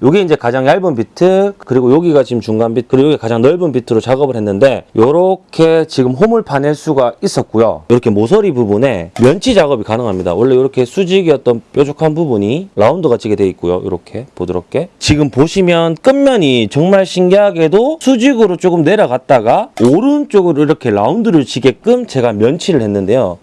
요게 이제 가장 얇은 비트 그리고 여기가 지금 중간 비트 그리고 여기 가장 넓은 비트로 작업을 했는데 요렇게 지금 홈을 파낼 수가 있었고요. 이렇게 모서리 부분에 면치 작업이 가능합니다. 원래 이렇게 수직이었던 뾰족한 부분이 라운드가 지게 돼 있고요. 이렇게 부드럽게. 지금 보시면 끝면이 정말 신기하게도 수직으로 조금 내려갔다가 오른쪽으로 이렇게 라운드를 지게끔 제가 면치를 했는데요.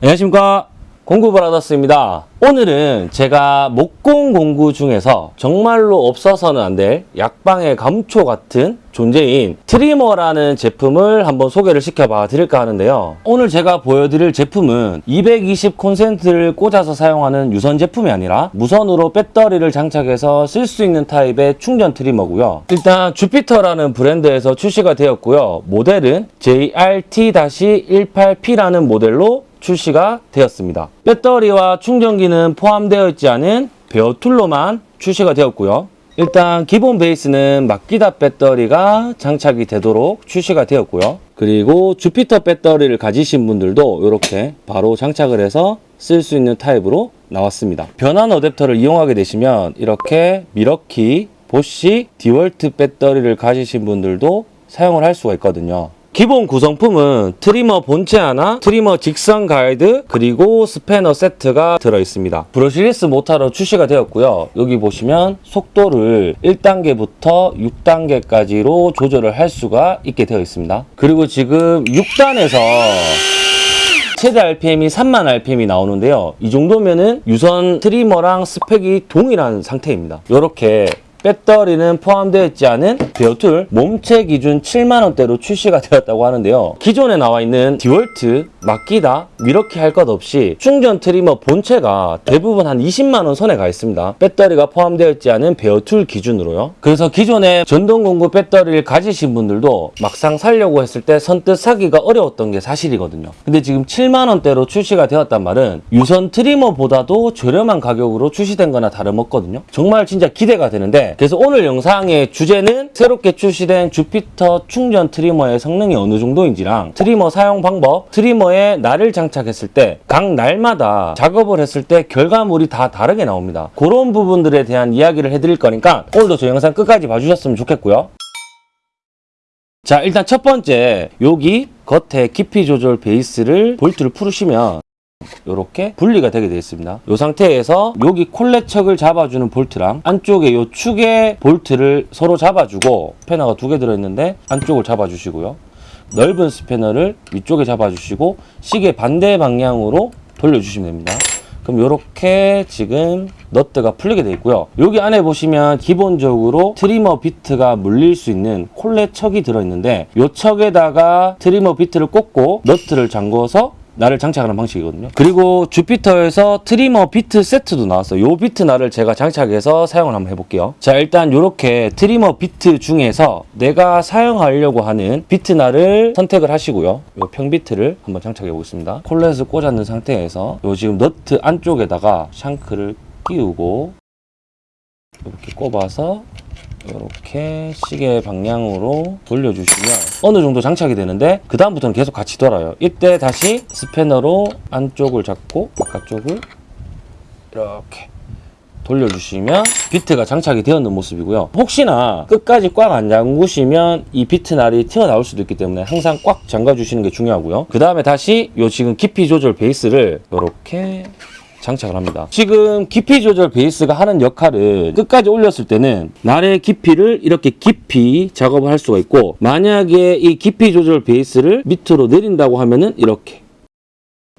안녕하십니까 공구브라더스입니다. 오늘은 제가 목공 공구 중에서 정말로 없어서는 안 될 약방의 감초 같은 존재인 트리머라는 제품을 한번 소개를 시켜봐 드릴까 하는데요. 오늘 제가 보여드릴 제품은 220 콘센트를 꽂아서 사용하는 유선 제품이 아니라 무선으로 배터리를 장착해서 쓸 수 있는 타입의 충전 트리머고요. 일단 주피터라는 브랜드에서 출시가 되었고요. 모델은 JRT-18P라는 모델로 출시가 되었습니다. 배터리와 충전기는 포함되어 있지 않은 bare tool로만 출시가 되었고요. 일단 기본 베이스는 마키다 배터리가 장착이 되도록 출시가 되었고요. 그리고 주피터 배터리를 가지신 분들도 이렇게 바로 장착을 해서 쓸 수 있는 타입으로 나왔습니다. 변환 어댑터를 이용하게 되시면 이렇게 밀워키, 보쉬, 디월트 배터리를 가지신 분들도 사용을 할 수가 있거든요. 기본 구성품은 트리머 본체 하나, 트리머 직선 가이드, 그리고 스패너 세트가 들어있습니다. brushless 모터로 출시가 되었고요. 여기 보시면 속도를 1단계부터 6단계까지로 조절을 할 수가 있게 되어 있습니다. 그리고 지금 6단에서 최대 RPM이 3만 RPM이 나오는데요. 이 정도면은 유선 트리머랑 스펙이 동일한 상태입니다. 이렇게 배터리는 포함되어 있지 않은 bare tool 몸체 기준 7만원대로 출시가 되었다고 하는데요. 기존에 나와 있는 디월트, 마키다, 이렇게 할 것 없이 충전 트리머 본체가 대부분 한 20만원 선에 가 있습니다. 배터리가 포함되어 있지 않은 bare tool 기준으로요. 그래서 기존에 전동공구 배터리를 가지신 분들도 막상 살려고 했을 때 선뜻 사기가 어려웠던 게 사실이거든요. 근데 지금 7만원대로 출시가 되었단 말은 유선 트리머보다도 저렴한 가격으로 출시된 거나 다름없거든요. 정말 진짜 기대가 되는데 그래서 오늘 영상의 주제는 새롭게 출시된 주피터 충전 트리머의 성능이 어느 정도인지랑 트리머 사용 방법, 트리머에 날을 장착했을 때 각 날마다 작업을 했을 때 결과물이 다 다르게 나옵니다. 그런 부분들에 대한 이야기를 해드릴 거니까 오늘도 저 영상 끝까지 봐주셨으면 좋겠고요. 자 일단 첫 번째 여기 겉에 깊이 조절 베이스를 볼트를 풀으시면 이렇게 분리가 되게 되어 있습니다. 이 상태에서 여기 collet chuck을 잡아주는 볼트랑 안쪽에 이 축의 볼트를 서로 잡아주고 스패너가 두 개 들어있는데 안쪽을 잡아주시고요. 넓은 스패너를 위쪽에 잡아주시고 시계 반대 방향으로 돌려주시면 됩니다. 그럼 이렇게 지금 너트가 풀리게 되어 있고요. 여기 안에 보시면 기본적으로 트리머 비트가 물릴 수 있는 collet chuck이 들어있는데 이 척에다가 트리머 비트를 꽂고 너트를 잠궈서 날을 장착하는 방식이거든요. 그리고 주피터에서 트리머 비트 세트도 나왔어요. 이 비트 날을 제가 장착해서 사용을 한번 해볼게요. 자 일단 이렇게 트리머 비트 중에서 내가 사용하려고 하는 비트 날을 선택을 하시고요. 이 평비트를 한번 장착해 보겠습니다. 콜렛을 꽂았는 상태에서 이 지금 너트 안쪽에다가 샹크를 끼우고 이렇게 꼽아서 이렇게 시계 방향으로 돌려주시면 어느 정도 장착이 되는데 그 다음부터는 계속 같이 돌아요. 이때 다시 스패너로 안쪽을 잡고 바깥쪽을 이렇게 돌려주시면 비트가 장착이 되었는 모습이고요. 혹시나 끝까지 꽉 안 잠그시면 이 비트 날이 튀어나올 수도 있기 때문에 항상 꽉 잠가 주시는 게 중요하고요. 그 다음에 다시 요 지금 깊이 조절 베이스를 이렇게 장착을 합니다. 지금 깊이 조절 베이스가 하는 역할은 끝까지 올렸을 때는 날의 깊이를 이렇게 깊이 작업을 할 수가 있고 만약에 이 깊이 조절 베이스를 밑으로 내린다고 하면은 이렇게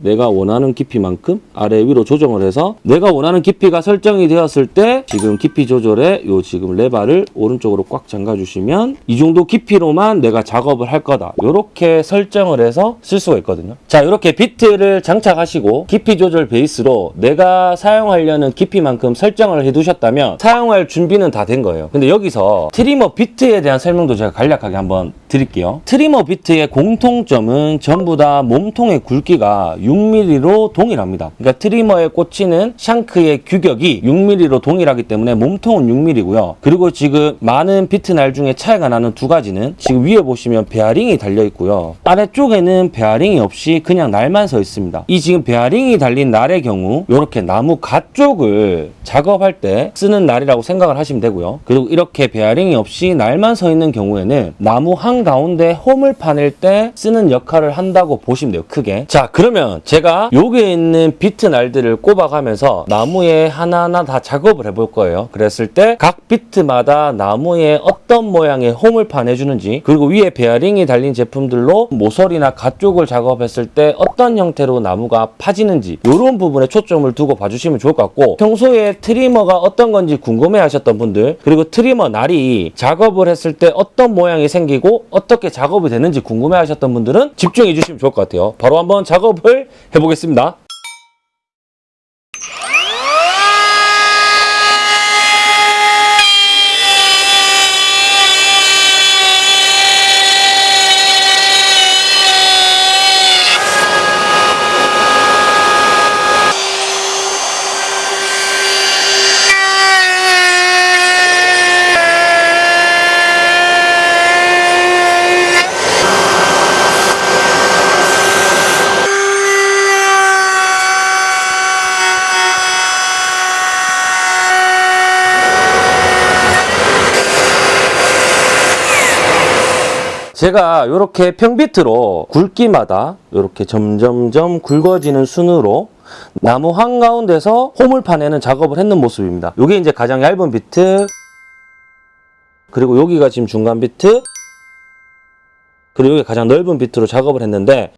내가 원하는 깊이만큼 아래 위로 조정을 해서 내가 원하는 깊이가 설정이 되었을 때 지금 깊이 조절에 요 지금 레바를 오른쪽으로 꽉 잠가 주시면 이 정도 깊이로만 내가 작업을 할 거다. 이렇게 설정을 해서 쓸 수가 있거든요. 자 이렇게 비트를 장착하시고 깊이 조절 베이스로 내가 사용하려는 깊이만큼 설정을 해 두셨다면 사용할 준비는 다 된 거예요. 근데 여기서 트리머 비트에 대한 설명도 제가 간략하게 한번 드릴게요. 트리머 비트의 공통점은 전부 다 몸통의 굵기가 6mm로 동일합니다. 그러니까 트리머에 꽂히는 shank의 규격이 6mm로 동일하기 때문에 몸통은 6mm고요. 그리고 지금 많은 비트 날 중에 차이가 나는 두 가지는 지금 위에 보시면 베어링이 달려 있고요. 아래쪽에는 베어링이 없이 그냥 날만 서 있습니다. 이 지금 베어링이 달린 날의 경우 이렇게 나무 가 쪽을 작업할 때 쓰는 날이라고 생각을 하시면 되고요. 그리고 이렇게 베어링이 없이 날만 서 있는 경우에는 나무 한 가운데 홈을 파낼 때 쓰는 역할을 한다고 보시면 돼요. 크게. 자 그러면 제가 여기에 있는 비트 날들을 꼽아가면서 나무에 하나하나 다 작업을 해볼 거예요. 그랬을 때 각 비트마다 나무에 어떤 모양의 홈을 파내주는지 그리고 위에 베어링이 달린 제품들로 모서리나 가쪽을 작업했을 때 어떤 형태로 나무가 파지는지 이런 부분에 초점을 두고 봐주시면 좋을 것 같고 평소에 트리머가 어떤 건지 궁금해 하셨던 분들 그리고 트리머 날이 작업을 했을 때 어떤 모양이 생기고 어떻게 작업이 되는지 궁금해 하셨던 분들은 집중해 주시면 좋을 것 같아요. 바로 한번 작업을 해보겠습니다. 제가 이렇게 평비트로 굵기마다 이렇게 점점점 굵어지는 순으로 나무 한가운데서 홈을 파내는 작업을 했는 모습입니다. 이게 이제 가장 얇은 비트 그리고 여기가 지금 중간 비트 그리고 여기 가장 넓은 비트로 작업을 했는데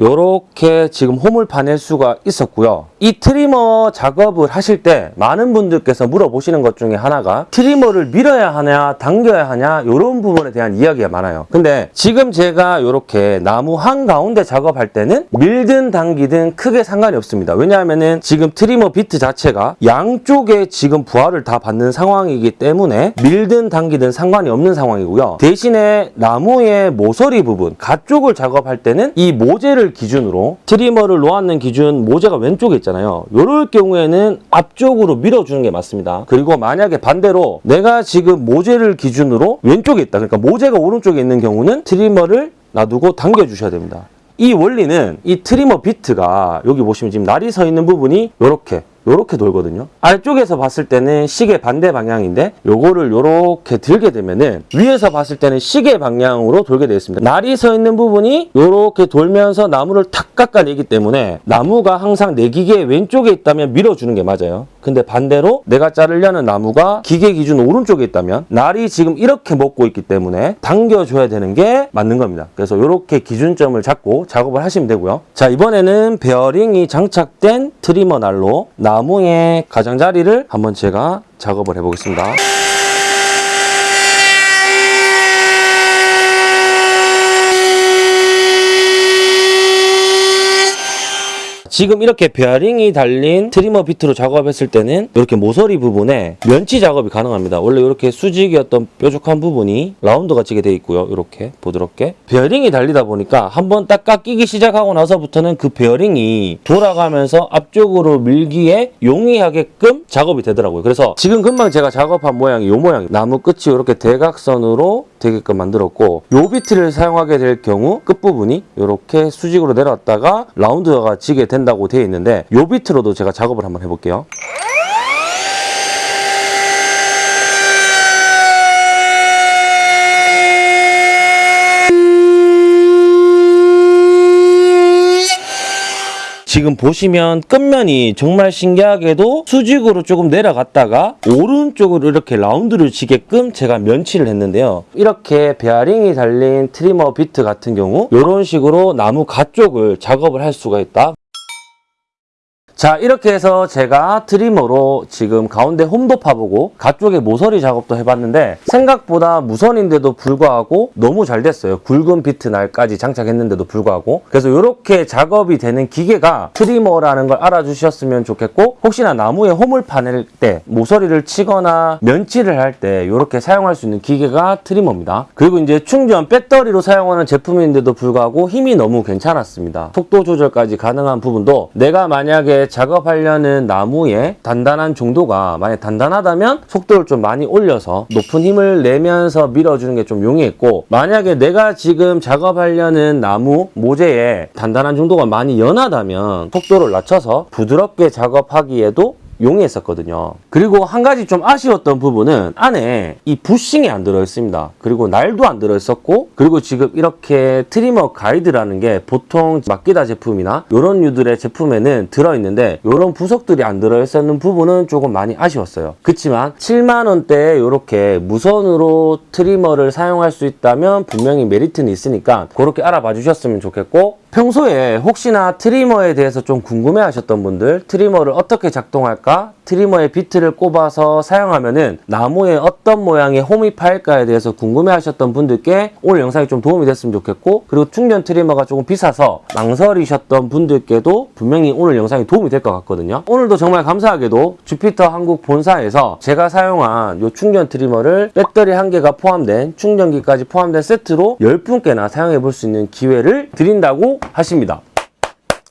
요렇게 지금 홈을 파낼 수가 있었고요. 이 트리머 작업을 하실 때 많은 분들께서 물어보시는 것 중에 하나가 트리머를 밀어야 하냐 당겨야 하냐 이런 부분에 대한 이야기가 많아요. 근데 지금 제가 이렇게 나무 한가운데 작업할 때는 밀든 당기든 크게 상관이 없습니다. 왜냐하면은 지금 트리머 비트 자체가 양쪽에 지금 부하를 다 받는 상황이기 때문에 밀든 당기든 상관이 없는 상황이고요. 대신에 나무의 모서리 부분 가쪽을 작업할 때는 이 모재를 기준으로 트리머를 놓았는 기준 모재가 왼쪽에 있잖아요. 이럴 경우에는 앞쪽으로 밀어주는 게 맞습니다. 그리고 만약에 반대로 내가 지금 모재를 기준으로 왼쪽에 있다. 그러니까 모재가 오른쪽에 있는 경우는 트리머를 놔두고 당겨 주셔야 됩니다. 이 원리는 이 트리머 비트가 여기 보시면 지금 날이 서 있는 부분이 이렇게 요렇게 돌거든요. 아래쪽에서 봤을 때는 시계 반대 방향인데 요거를 요렇게 들게 되면은 위에서 봤을 때는 시계 방향으로 돌게 되어 있습니다. 날이 서 있는 부분이 요렇게 돌면서 나무를 탁 깎아내기 때문에 나무가 항상 내 기계 왼쪽에 있다면 밀어주는 게 맞아요. 근데 반대로 내가 자르려는 나무가 기계 기준 오른쪽에 있다면 날이 지금 이렇게 먹고 있기 때문에 당겨줘야 되는 게 맞는 겁니다. 그래서 이렇게 기준점을 잡고 작업을 하시면 되고요. 자 이번에는 베어링이 장착된 트리머 날로 나무의 가장자리를 한번 제가 작업을 해보겠습니다. 지금 이렇게 베어링이 달린 트리머 비트로 작업했을 때는 이렇게 모서리 부분에 면치 작업이 가능합니다. 원래 이렇게 수직이었던 뾰족한 부분이 라운드가 지게 돼 있고요. 이렇게 부드럽게 베어링이 달리다 보니까 한번 딱 깎이기 시작하고 나서부터는 그 베어링이 돌아가면서 앞쪽으로 밀기에 용이하게끔 작업이 되더라고요. 그래서 지금 금방 제가 작업한 모양이 이 모양 나무 끝이 이렇게 대각선으로 되게끔 만들었고 요 비트를 사용하게 될 경우 끝부분이 이렇게 수직으로 내려왔다가 라운드가 지게 된다고 되어 있는데 요 비트로도 제가 작업을 한번 해볼게요. 지금 보시면 끝면이 정말 신기하게도 수직으로 조금 내려갔다가 오른쪽으로 이렇게 라운드를 치게끔 제가 면치를 했는데요. 이렇게 베어링이 달린 트리머 비트 같은 경우 이런 식으로 나무 가쪽을 작업을 할 수가 있다. 자 이렇게 해서 제가 트리머로 지금 가운데 홈도 파보고 가쪽에 모서리 작업도 해봤는데 생각보다 무선인데도 불구하고 너무 잘 됐어요. 굵은 비트 날까지 장착했는데도 불구하고. 그래서 이렇게 작업이 되는 기계가 트리머라는 걸 알아주셨으면 좋겠고 혹시나 나무에 홈을 파낼 때 모서리를 치거나 면치를 할 때 이렇게 사용할 수 있는 기계가 트리머입니다. 그리고 이제 충전 배터리로 사용하는 제품인데도 불구하고 힘이 너무 괜찮았습니다. 속도 조절까지 가능한 부분도 내가 만약에 작업하려는 나무의 단단한 정도가 만약 단단하다면 속도를 좀 많이 올려서 높은 힘을 내면서 밀어주는 게 좀 용이했고 만약에 내가 지금 작업하려는 나무 모재의 단단한 정도가 많이 연하다면 속도를 낮춰서 부드럽게 작업하기에도 용이했었거든요. 그리고 한 가지 좀 아쉬웠던 부분은 안에 이 부싱이 안 들어있습니다. 그리고 날도 안 들어있었고 그리고 지금 이렇게 트리머 가이드라는 게 보통 마키다 제품이나 이런 류들의 제품에는 들어있는데 이런 부속들이 안 들어있었는 부분은 조금 많이 아쉬웠어요. 그렇지만 7만 원대에 이렇게 무선으로 트리머를 사용할 수 있다면 분명히 메리트는 있으니까 그렇게 알아봐 주셨으면 좋겠고 평소에 혹시나 트리머에 대해서 좀 궁금해 하셨던 분들 트리머를 어떻게 작동할까 트리머의 비트를 꼽아서 사용하면은 나무에 어떤 모양의 홈이 파일까에 대해서 궁금해 하셨던 분들께 오늘 영상이 좀 도움이 됐으면 좋겠고 그리고 충전 트리머가 조금 비싸서 망설이셨던 분들께도 분명히 오늘 영상이 도움이 될 것 같거든요 오늘도 정말 감사하게도 주피터 한국 본사에서 제가 사용한 이 충전 트리머를 배터리 한 개가 포함된 충전기까지 포함된 세트로 10분께나 사용해 볼 수 있는 기회를 드린다고 하십니다.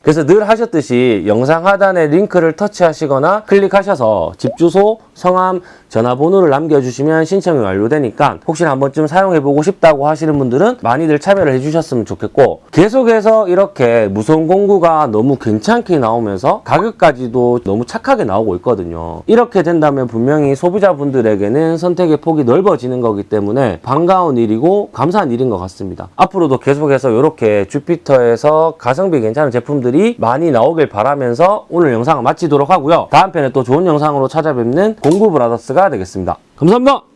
그래서 늘 하셨듯이 영상 하단에 링크를 터치하시거나 클릭하셔서 집 주소, 성함, 전화번호를 남겨주시면 신청이 완료되니까 혹시나 한 번쯤 사용해보고 싶다고 하시는 분들은 많이들 참여를 해주셨으면 좋겠고 계속해서 이렇게 무선 공구가 너무 괜찮게 나오면서 가격까지도 너무 착하게 나오고 있거든요. 이렇게 된다면 분명히 소비자분들에게는 선택의 폭이 넓어지는 거기 때문에 반가운 일이고 감사한 일인 것 같습니다. 앞으로도 계속해서 이렇게 주피터에서 가성비 괜찮은 제품들 이 많이 나오길 바라면서 오늘 영상을 마치도록 하고요. 다음 편에 또 좋은 영상으로 찾아뵙는 공구 브라더스가 되겠습니다. 감사합니다.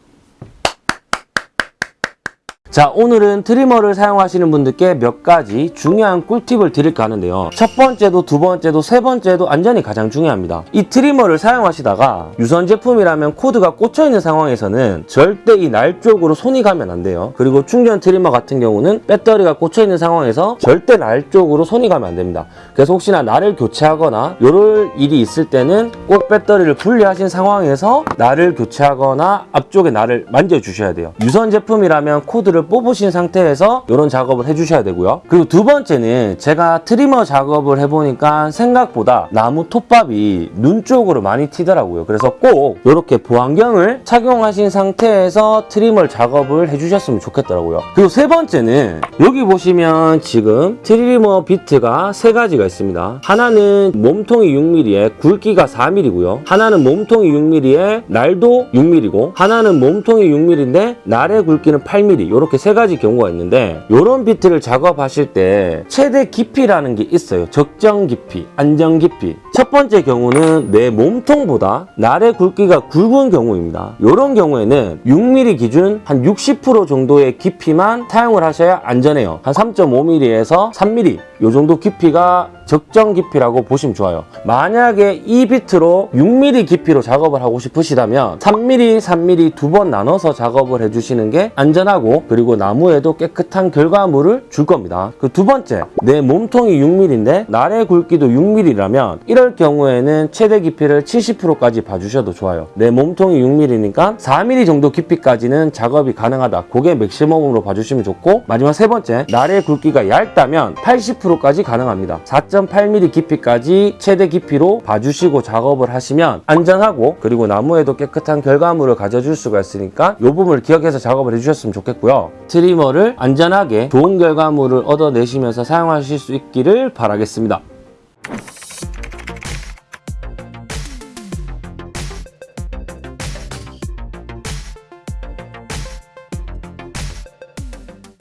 자 오늘은 트리머를 사용하시는 분들께 몇 가지 중요한 꿀팁을 드릴까 하는데요. 첫 번째도 두 번째도 세 번째도 안전이 가장 중요합니다. 이 트리머를 사용하시다가 유선 제품이라면 코드가 꽂혀있는 상황에서는 절대 이 날 쪽으로 손이 가면 안 돼요. 그리고 충전 트리머 같은 경우는 배터리가 꽂혀있는 상황에서 절대 날 쪽으로 손이 가면 안 됩니다. 그래서 혹시나 날을 교체하거나 이럴 일이 있을 때는 꼭 배터리를 분리하신 상황에서 날을 교체하거나 앞쪽에 날을 만져주셔야 돼요. 유선 제품이라면 코드를 뽑으신 상태에서 이런 작업을 해주셔야 되고요. 그리고 두 번째는 제가 트리머 작업을 해보니까 생각보다 나무 톱밥이 눈 쪽으로 많이 튀더라고요. 그래서 꼭 이렇게 보안경을 착용하신 상태에서 trimmer 작업을 해주셨으면 좋겠더라고요. 그리고 세 번째는 여기 보시면 지금 trimmer 비트가 세 가지가 있습니다. 하나는 몸통이 6mm에 굵기가 4mm고요. 하나는 몸통이 6mm에 날도 6mm고 하나는 몸통이 6mm인데 날의 굵기는 8mm 이렇게 세 가지 경우가 있는데 이런 비트를 작업하실 때 최대 깊이라는 게 있어요. 적정 깊이, 안정 깊이. 첫 번째 경우는 내 몸통보다 날의 굵기가 굵은 경우입니다. 이런 경우에는 6mm 기준 한 60% 정도의 깊이만 사용을 하셔야 안전해요. 한 3.5mm에서 3mm 이 정도 깊이가 적정 깊이라고 보시면 좋아요. 만약에 이 비트로 6mm 깊이로 작업을 하고 싶으시다면 3mm, 3mm 두 번 나눠서 작업을 해주시는 게 안전하고 그리고 나무에도 깨끗한 결과물을 줄 겁니다. 그 두 번째, 내 몸통이 6mm인데 날의 굵기도 6mm라면 이럴 경우에는 최대 깊이를 70%까지 봐주셔도 좋아요. 내 몸통이 6mm니까 4mm 정도 깊이까지는 작업이 가능하다. 그게 맥시멈으로 봐주시면 좋고 마지막 세 번째, 날의 굵기가 얇다면 80%까지 가능합니다. 4.8mm 깊이까지 최대 깊이로 봐주시고 작업을 하시면 안전하고 그리고 나무에도 깨끗한 결과물을 가져줄 수가 있으니까 이 부분을 기억해서 작업을 해주셨으면 좋겠고요. 트리머를 안전하게 좋은 결과물을 얻어내시면서 사용하실 수 있기를 바라겠습니다.